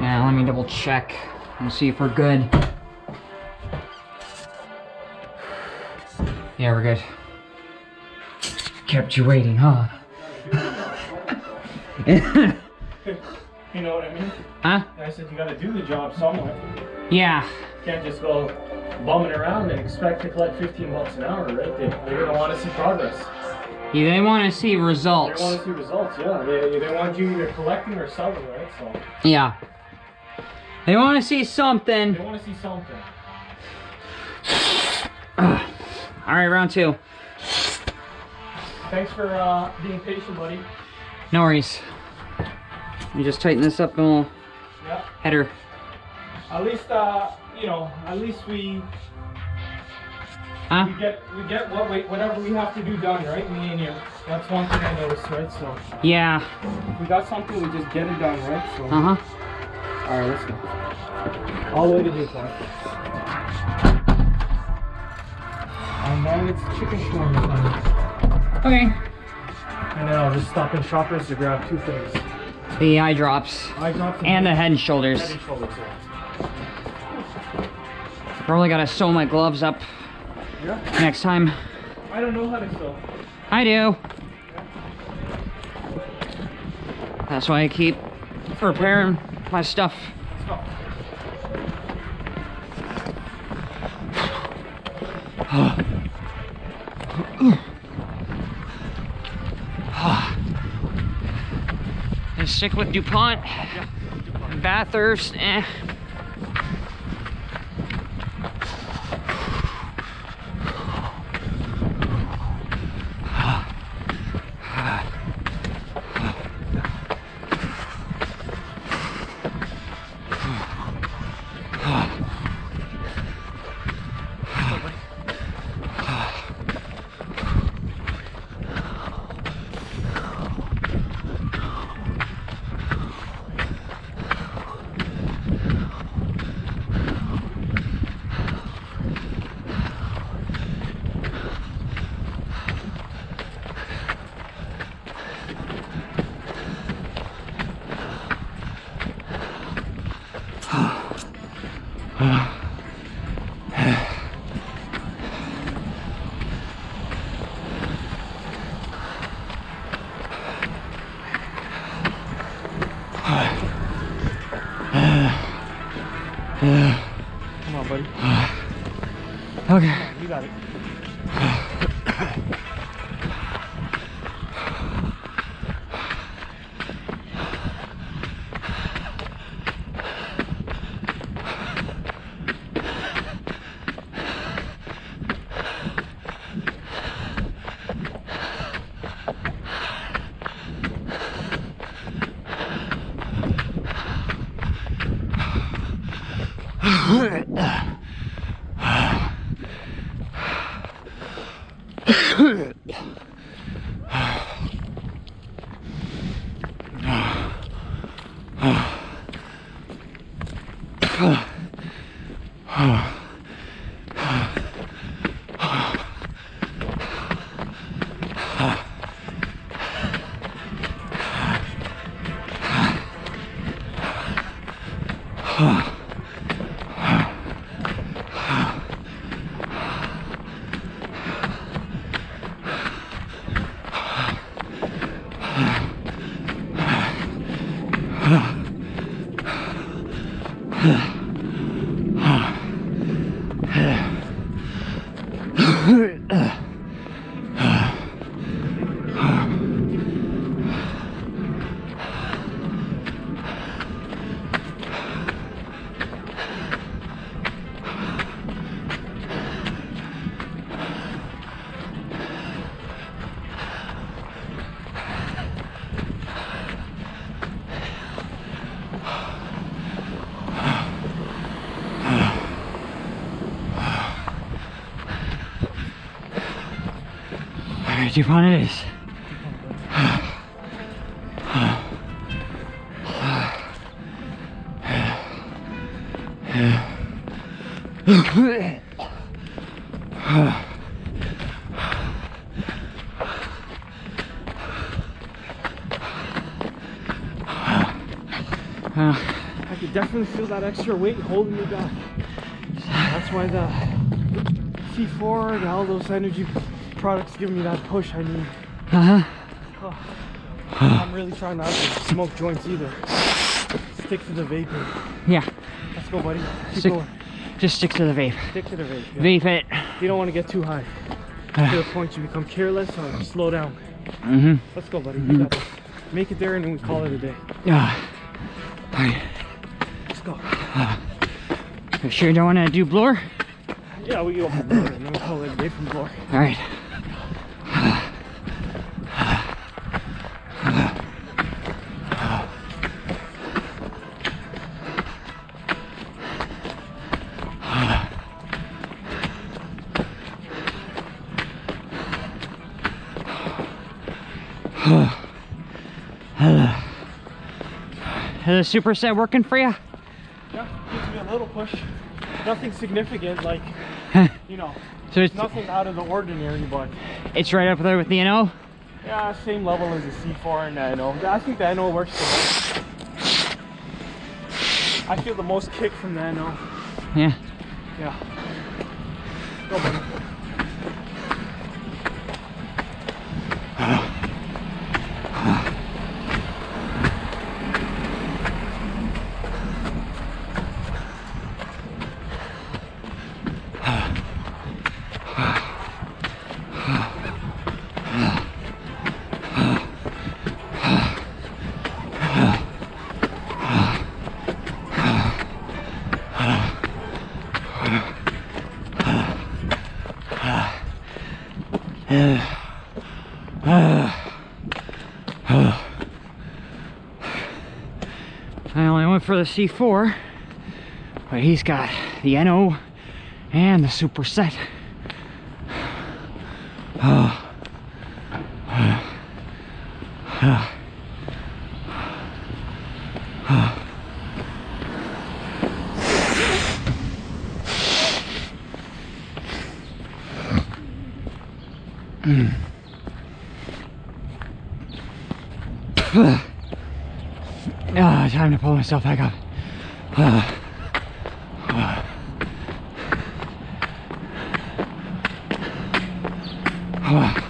Now let me double check and see if we're good. Yeah, we're good. Kept you waiting, huh? You know what I mean? huh? I said you gotta do the job somewhere. Yeah. Can't just go bumming around and expect to collect 15 bucks an hour, right? They, they're gonna want to see progress. Yeah, they want to see results. They want to see results, yeah. They, they want you either collecting or selling, right? So Yeah. They want to see something. they want to see something. All right, round two. Thanks for uh, being patient, buddy. No worries. Me just tighten this up and we'll Yeah. header. At least, uh, you know, at least we Huh? we get we get what we, whatever we have to do done, right? Me and you. That's one thing I noticed, right? So Yeah. if we got something, we just get it done, right? So Uh huh. All right, let's go. All the way to Clark. And then it's chicken shawarma time. Okay. And then I'll just stop in Shoppers to grab two things. The eye drops Eye drops and the head and head shoulders. and shoulders. Yeah. Probably gotta sew my gloves up yeah. next time. I don't know how to sew. I do. That's why I keep repairing my stuff. And stick with DuPont. Bathurst, eh. Come on, buddy. Okay. You got it. All right, DuPont it is. I could definitely feel that extra weight holding me back. That's why the C4 and all those energy products give me that push I need. Uh-huh. I'm really trying not to smoke joints either. Stick to the vaping. Yeah. Let's go, buddy. Keep Stick- going. Just stick to the vape. Stick to the vape. yeah. Vape it. You don't want to get too high. to the point you become careless or slow down. Mm-hmm. Let's go, buddy. Got this. Make it there and then we call it a day. Yeah. Alright. Let's go. You sure you don't want to do blur? Yeah, we go from and then we call it a day from floor. Alright. Is the superset working for you? Yeah, gives me a little push. Nothing significant, like, you know, So it's, nothing out of the ordinary, but it's right up there with the NO? yeah, same level as the C4 and the NO. I think the NO works the best. I feel the most kick from the NO. Yeah. Yeah. Go, buddy. I only went for the C4, but he's got the NO and the superset. Hmm. Ah, time to pull myself back up. Ah. Ah. Ah.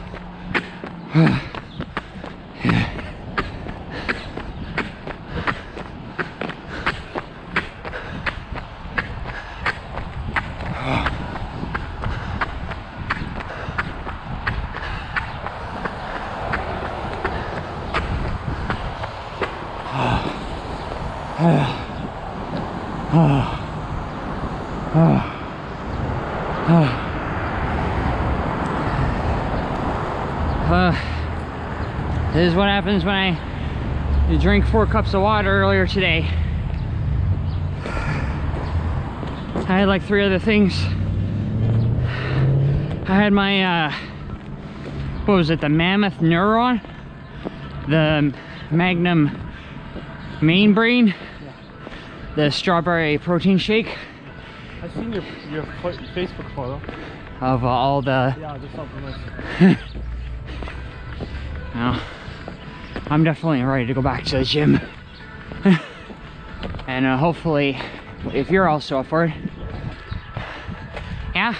Uh, this is what happens when I drink four cups of water earlier today. I had like three other things. I had my, uh, what was it, the Mammoth Neuron? The Magnum Main Brain? The strawberry protein shake I've seen your, your Facebook photo. of uh, all the Yeah, just supplements. Well, I'm definitely ready to go back to the gym. and uh, hopefully, if you're also up for it. Yeah?